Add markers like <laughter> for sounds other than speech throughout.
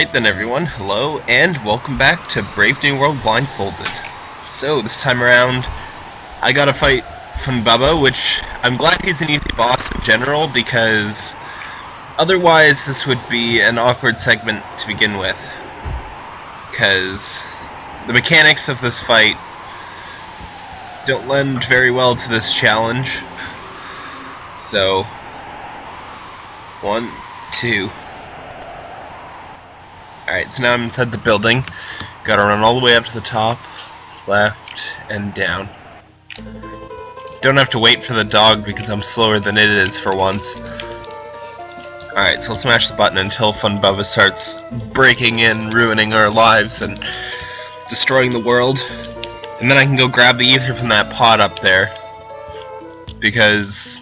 Alright then everyone, hello and welcome back to Brave New World Blindfolded. So this time around, I gotta fight Humbaba, which I'm glad he's an easy boss in general because otherwise this would be an awkward segment to begin with. Because the mechanics of this fight don't lend very well to this challenge. So, one, two. Alright, so now I'm inside the building. Gotta run all the way up to the top, left, and down. Don't have to wait for the dog because I'm slower than it is for once. Alright, so let's smash the button until Humbaba starts breaking in, ruining our lives, and destroying the world. And then I can go grab the ether from that pot up there. Because,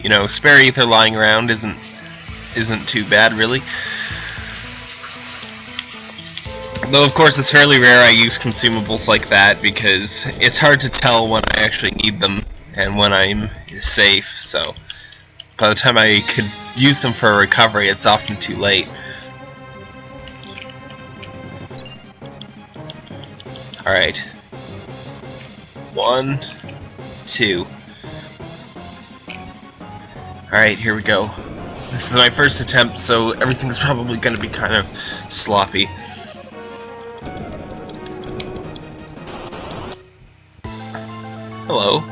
you know, spare ether lying around isn't isn't too bad, really. Though, of course, it's fairly rare I use consumables like that because it's hard to tell when I actually need them and when I'm safe, so by the time I could use them for a recovery, it's often too late. Alright. One, two. Alright, here we go. This is my first attempt, so everything's <laughs> probably going to be kind of sloppy. Hello.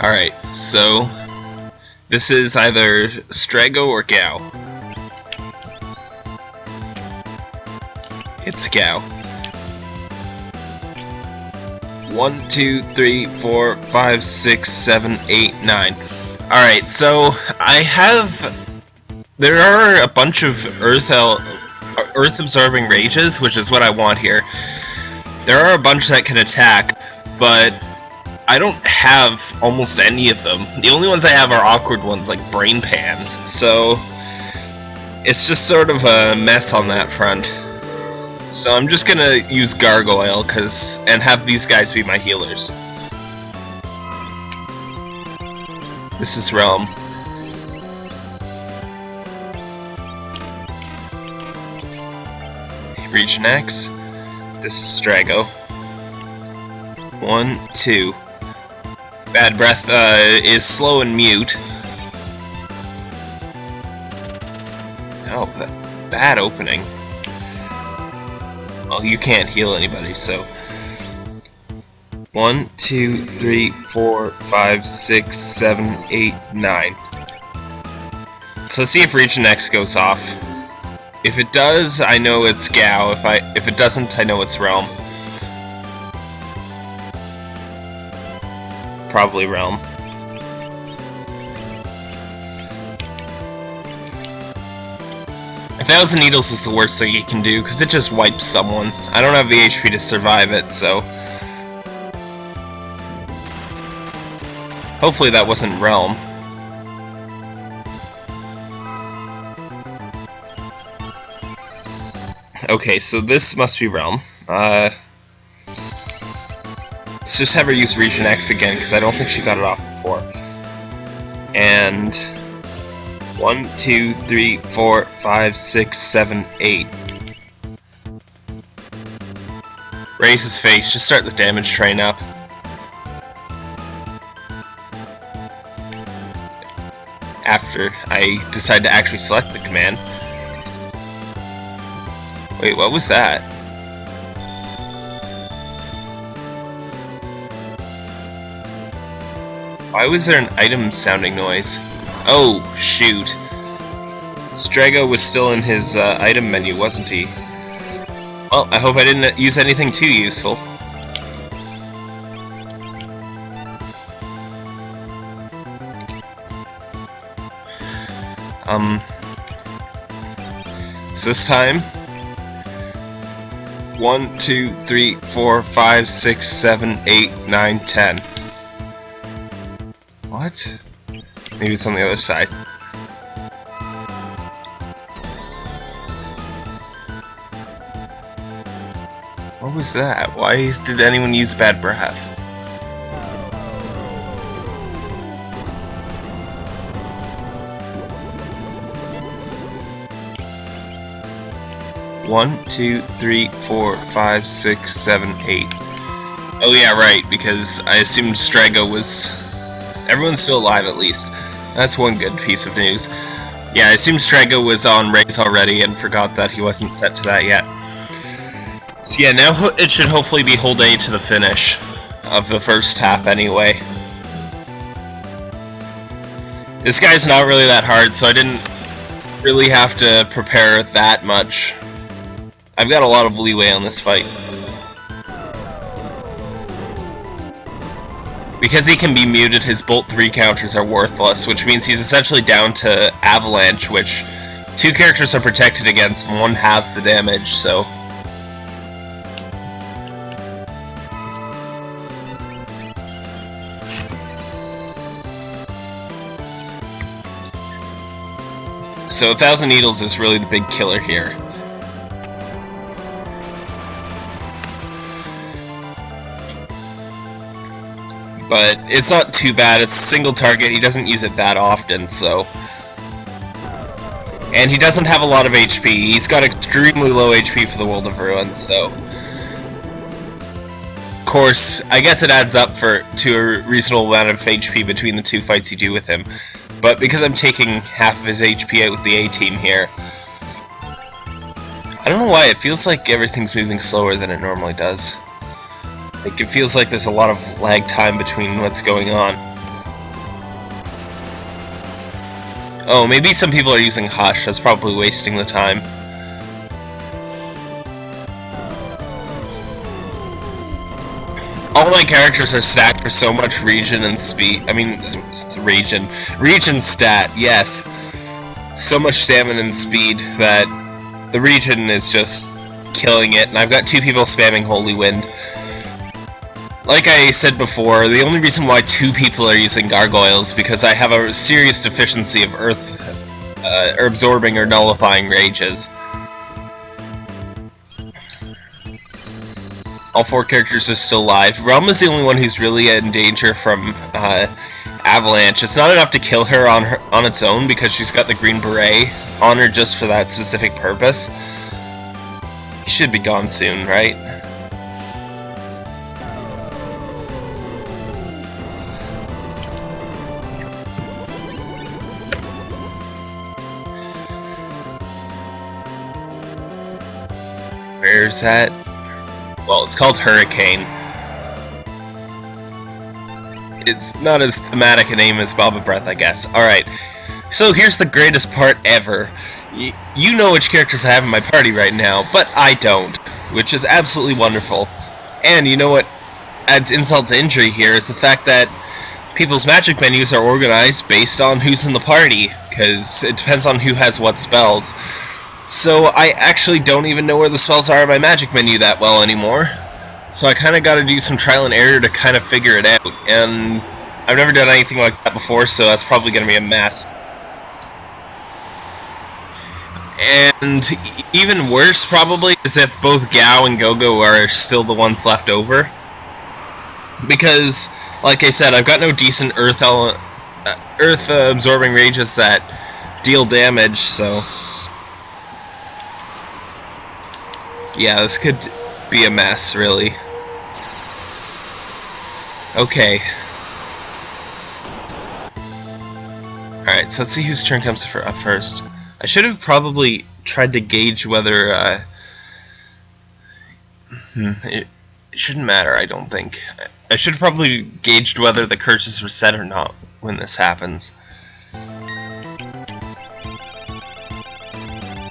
Alright, so this is either Strago or Gau. It's Gau. One, two, three, four, five, six, seven, eight, nine. Alright, so I have... There are a bunch of Earth, Earth absorbing rages, which is what I want here. There are a bunch that can attack, but I don't have almost any of them. The only ones I have are awkward ones like brain pans, so it's just sort of a mess on that front. So I'm just gonna use Gargoyle cause and have these guys be my healers. This is Relm. Region X. This is Strago. One, two. Bad Breath uh, is slow and mute. Oh, bad opening. Well, you can't heal anybody, so... One, two, three, four, five, six, seven, eight, nine. So let's see if Region X goes off. If it does, I know it's Gau. If I if it doesn't, I know it's Relm. Probably Relm. A thousand needles is the worst thing you can do, because it just wipes someone. I don't have the HP to survive it, so... Hopefully that wasn't Relm. Okay, so this must be Relm. Uh... Let's just have her use Region X again, because I don't think she got it off before. And... One, two, three, four, five, six, seven, eight. Raise his face, just start the damage train up. After I decide to actually select the command. Wait, what was that? Why was there an item sounding noise? Oh, shoot. Strago was still in his uh, item menu, wasn't he? Well, I hope I didn't use anything too useful. Um, so this time, one, two, three, four, five, six, seven, eight, nine, ten. What? Maybe it's on the other side. What was that? Why did anyone use bad breath? One, two, three, four, five, six, seven, eight. Oh yeah, right, because I assumed Strago was... Everyone's still alive at least. That's one good piece of news. Yeah, it seems Strago was on race already and forgot that he wasn't set to that yet. So yeah, now it should hopefully be day to the finish of the first half anyway. This guy's not really that hard, so I didn't really have to prepare that much. I've got a lot of leeway on this fight. Because he can be muted, his Bolt 3 counters are worthless, which means he's essentially down to Avalanche, which two characters are protected against, one halves the damage, so... So a Thousand Needles is really the big killer here. But it's not too bad. It's a single target. He doesn't use it that often, so... And he doesn't have a lot of HP. He's got extremely low HP for the World of Ruin, so... Of course, I guess it adds up for to a reasonable amount of HP between the two fights you do with him. But because I'm taking half of his HP out with the A-team here... I don't know why, it feels like everything's moving slower than it normally does. Like, it feels like there's a lot of lag time between what's going on. Oh, maybe some people are using Hush, that's probably wasting the time. All my characters are stacked for so much region and speed. I mean, region. Region stat, yes. So much stamina and speed that the region is just killing it, and I've got two people spamming Holy Wind. Like I said before, the only reason why two people are using gargoyles because I have a serious deficiency of earth uh, absorbing or nullifying rages. All four characters are still alive. Relm is the only one who's really in danger from uh, Avalanche. It's not enough to kill her on her on its own because she's got the green beret on her just for that specific purpose. He should be gone soon, right? Where's that? Well, it's called Hurricane. It's not as thematic a name as Boba Breath, I guess. Alright, so here's the greatest part ever. Y you know which characters I have in my party right now, but I don't, which is absolutely wonderful. And you know what adds insult to injury here is the fact that people's magic menus are organized based on who's in the party, because it depends on who has what spells. So I actually don't even know where the spells are in my magic menu that well anymore. So I kind of got to do some trial and error to kind of figure it out. And I've never done anything like that before, so that's probably going to be a mess. And even worse, probably, is if both Gau and Gogo are still the ones left over. Because, like I said, I've got no decent Earth, earth uh, absorbing rages that deal damage, so... Yeah, this could be a mess, really. Okay. Alright, so let's see whose turn comes for up first. I should have probably tried to gauge whether, uh, hmm, it, it shouldn't matter, I don't think. I should have probably gauged whether the curses were set or not when this happens.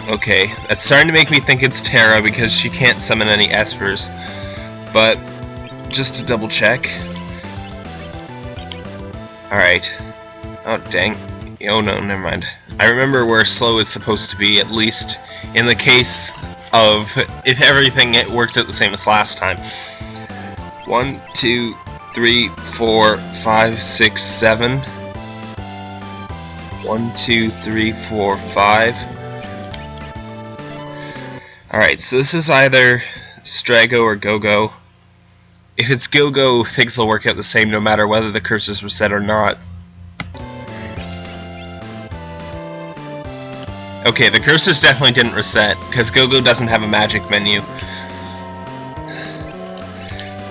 Okay, that's starting to make me think it's Terra because she can't summon any Espers. But, just to double check. Alright. Oh, dang. Oh no, never mind. I remember where slow is supposed to be, at least in the case of if everything it works out the same as last time. One, two, three, four, five, six, seven. One, two, three, four, five. Alright, so this is either Strago or Gogo. If it's Gogo, things will work out the same no matter whether the curses were set or not. Okay, the cursors definitely didn't reset, because GoGo doesn't have a magic menu.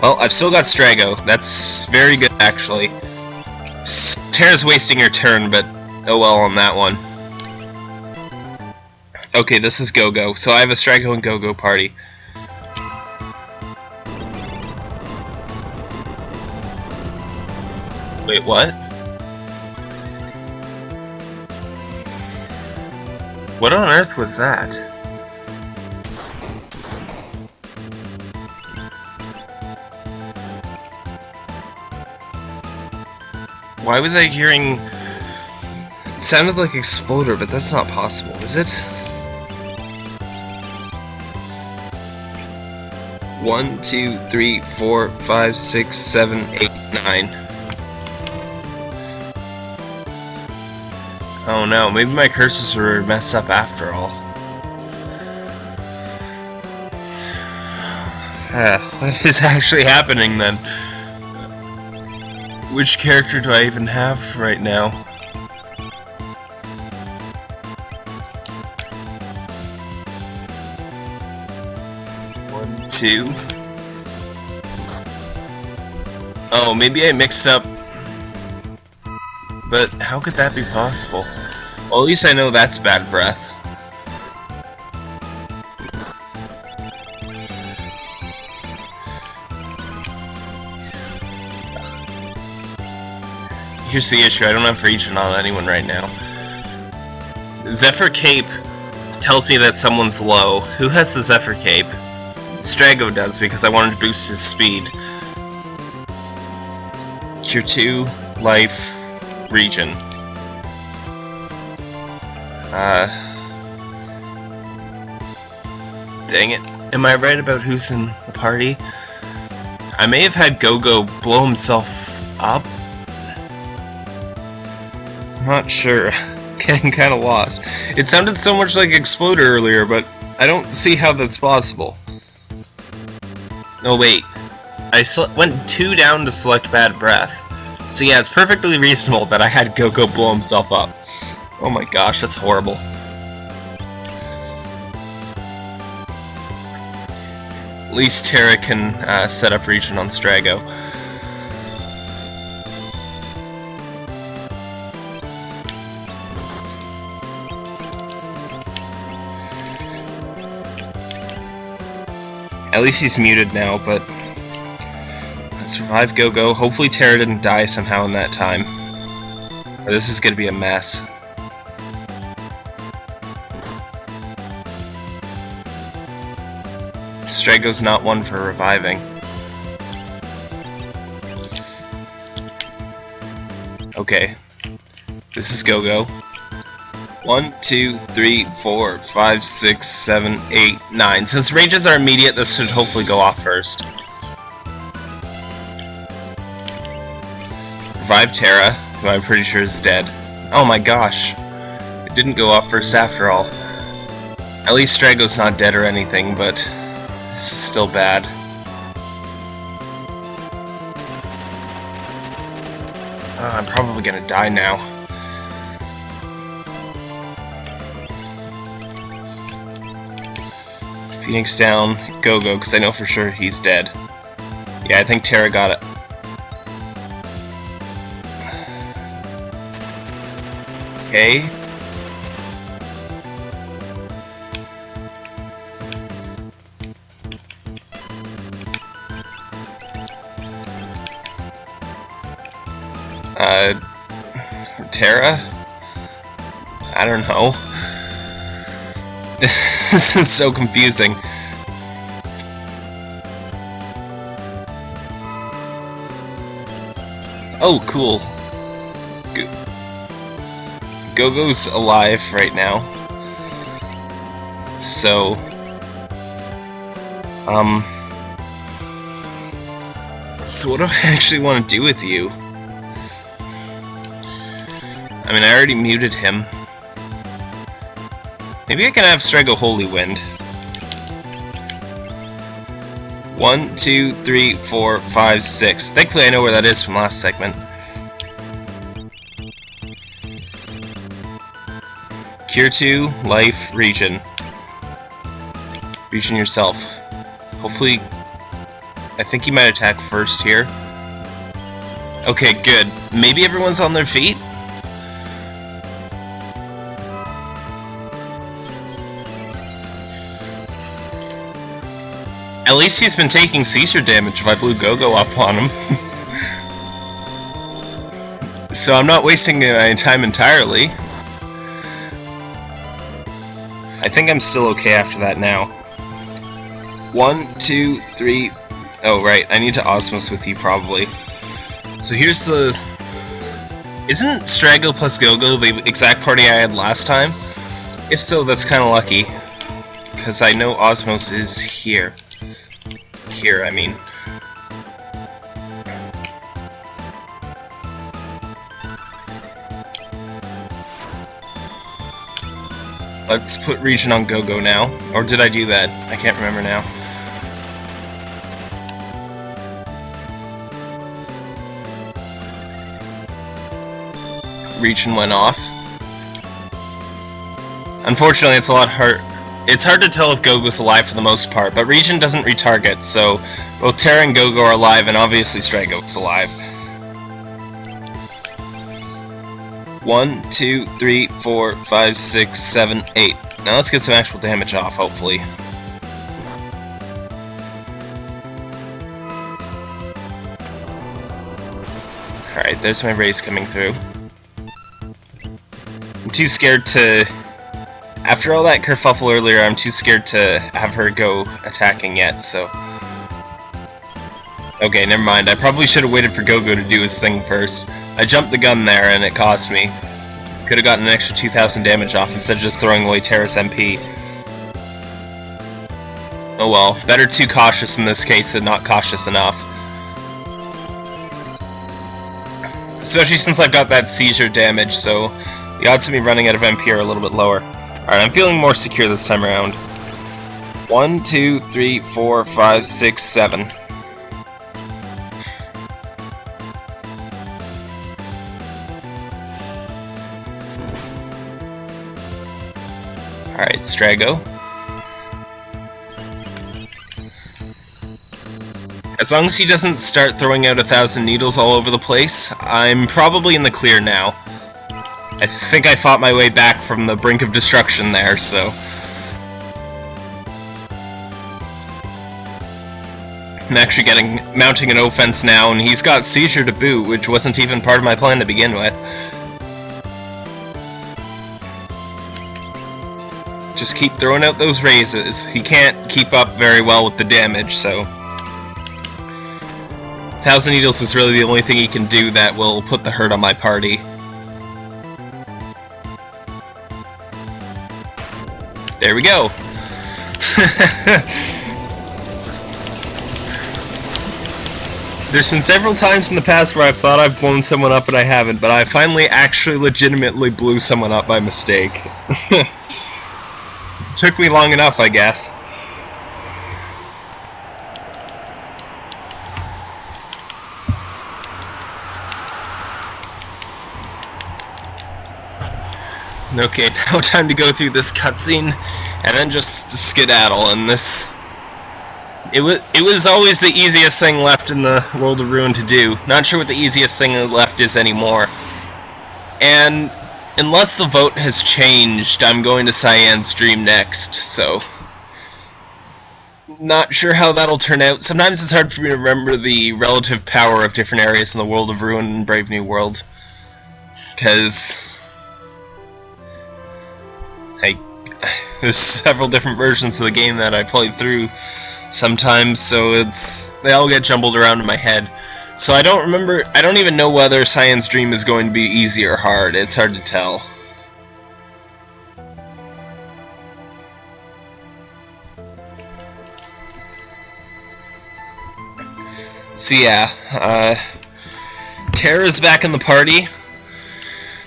Well, I've still got Strago. That's very good, actually. Terra's wasting your turn, but oh well on that one. Okay, this is GoGo. So I have a Strago and GoGo party. Wait, what? What on earth was that? Why was I hearing... It sounded like Exploder, but that's not possible, is it? One, two, three, four, five, six, seven, eight, nine. Oh no, maybe my curses were messed up after all. Uh, <sighs> what is actually happening then? Which character do I even have right now? Two. Oh, maybe I mixed up. But how could that be possible? Well, at least I know that's bad breath. Here's the issue, I don't have Regen on anyone right now. Zephyr Cape tells me that someone's low. Who has the Zephyr Cape? Strago does, because I wanted to boost his speed. Cure 2, Life, regen. Uh... Dang it. Am I right about who's in the party? I may have had Gogo blow himself up I'm not sure. <laughs> Getting kind of lost. It sounded so much like Exploder earlier, but I don't see how that's possible. No, wait. I went two down to select Bad Breath. So yeah, it's perfectly reasonable that I had Gogo blow himself up. Oh my gosh, that's horrible. At least Terra can uh, set up regen on Strago. At least he's muted now, but... Let's Go-Go. Hopefully Terra didn't die somehow in that time. Or this is gonna be a mess. Strago's not one for reviving. Okay. This is Go-Go. One, two, three, four, five, six, seven, eight, nine. Since ranges are immediate, this should hopefully go off first. Revive Terra, who I'm pretty sure is dead. Oh my gosh. It didn't go off first after all. At least Strago's not dead or anything, but this is still bad. Uh, I'm probably gonna die now. Phoenix down, Go-Go, because I know for sure he's dead. Yeah, I think Terra got it. Okay. Uh, Terra? I don't know. This <laughs> is so confusing. Oh, cool. Go-Go's alive right now. So... Um... So what do I <laughs> actually want to do with you? I mean, I already muted him. Maybe I can have Strago Holy Wind. One, two, three, four, five, six. Thankfully I know where that is from last segment. Cure 2, Life, Regen. Regen yourself. Hopefully... I think he might attack first here. Okay, good. Maybe everyone's on their feet? At least he's been taking seizure damage if I blew Go-Go up on him. <laughs> so I'm not wasting my time entirely. I think I'm still okay after that now. One, two, three... Oh, right, I need to Osmose with you, probably. So here's the... Isn't Strago plus Go-Go the exact party I had last time? If so, that's kind of lucky. Because I know Osmose is here here, I mean. Let's put regen on go-go now. Or did I do that? I can't remember now. Regen went off. Unfortunately, it's a lot hard it's hard to tell if Gogo's alive for the most part, but Regen doesn't retarget, so both Terra and Gogo are alive, and obviously Strago's alive. One, two, three, four, five, six, seven, eight. Now let's get some actual damage off, hopefully. Alright, there's my race coming through. I'm too scared to after all that kerfuffle earlier, I'm too scared to have her go attacking yet, so... Okay, never mind. I probably should have waited for Gogo to do his thing first. I jumped the gun there, and it cost me. Could have gotten an extra 2,000 damage off instead of just throwing away Terra's MP. Oh well, better too cautious in this case than not cautious enough. Especially since I've got that seizure damage, so the odds of me running out of MP are a little bit lower. Alright, I'm feeling more secure this time around. One, two, three, four, five, six, seven. Alright, Strago. As long as he doesn't start throwing out a thousand needles all over the place, I'm probably in the clear now. I think I fought my way back from the brink of destruction there, so... I'm actually getting mounting an offense now, and he's got Seizure to boot, which wasn't even part of my plan to begin with. Just keep throwing out those raises. He can't keep up very well with the damage, so... Thousand Needles is really the only thing he can do that will put the hurt on my party. There we go. <laughs> There's been several times in the past where I've thought I've blown someone up and I haven't, but I finally actually legitimately blew someone up by mistake. <laughs> Took me long enough, I guess. Okay, <laughs> now time to go through this cutscene and then just skedaddle. And this, it was it was always the easiest thing left in the world of Ruin to do. Not sure what the easiest thing left is anymore. And unless the vote has changed, I'm going to Cyan's Dream next. So not sure how that'll turn out. Sometimes it's hard for me to remember the relative power of different areas in the world of Ruin and Brave New World. Because I, <laughs> there's several different versions of the game that I played through sometimes, so it's they all get jumbled around in my head. So I don't remember, I don't even know whether Cyan's Dream is going to be easy or hard. It's hard to tell. So yeah, uh, Terra's back in the party.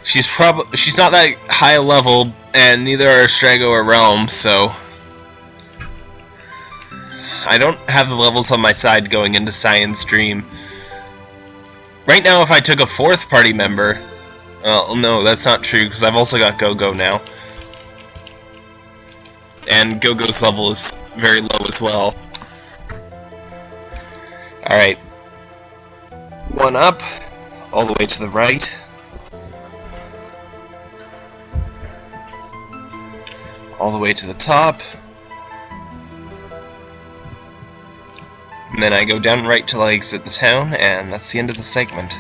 She's probably she's not that high level, and neither are Strago or Relm, so I don't have the levels on my side going into Cyan's Dream. Right now, if I took a fourth party member, well, no, that's not true because I've also got Go Go now. and Go-Go's level is very low as well. Alright. One up, all the way to the right. All the way to the top. And then I go down right till I exit the town, and that's the end of the segment.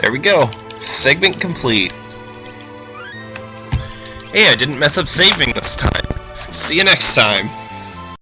There we go. Segment complete. Hey, I didn't mess up saving this time. See you next time.